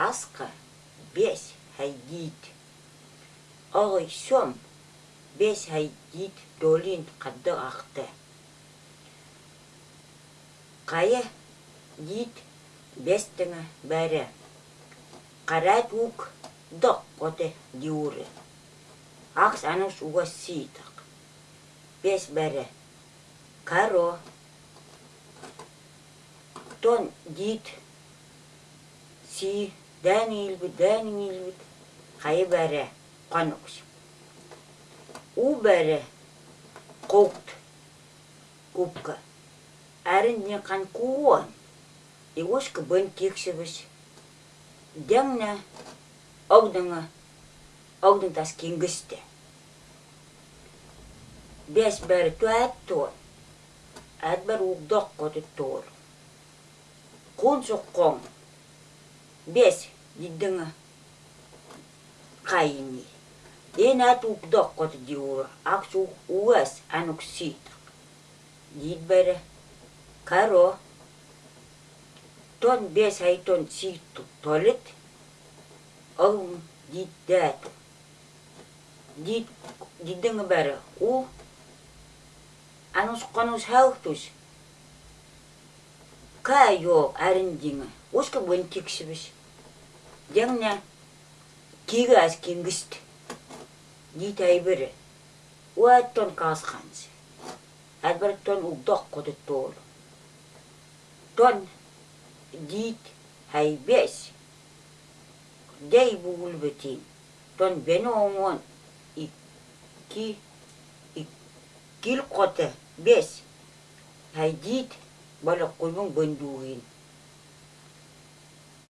Асқа бес хайдит. Оғой сом бес хайдит долин қадды ақты. Қайы дит бестіңі бәрі. Қарат ук дық қоты диуры. Ақс анус уға ситық. Бес бәрі. Каро. Тон дит си дән илбі, дән илбі. Қайы бәрі қанықс. У бәрі қоқт купка. Әрін не қан куон. И ошка бен тексібіш. Дәңна огдыңа огдың тас кенгісті. Бес бәрі туәт тор. Әт бәрі уғдақ қоты тор. Қон соққон. Бес диддіңа қайыни. Ен әт уғдақ қоты. Ақс уғас анық сит. Дид бәрі. Каро. Тон бес айтон ситу толет. Огын дид дәту. Дид диддіңа бәрі. У анус қанус хауқтус. Ка йо әріндіңі. Оска бөн тексібіш. Дәңна кигі аз кенгіст. Дит айбірі. Уаттон қасқансы. Әдбір тон угдақ қоды толы. Тон дит хайбес. Дей бугул бетин. Тон бені оңон ики икил қоты бес. Хайдит бала қойбың бөндуғин.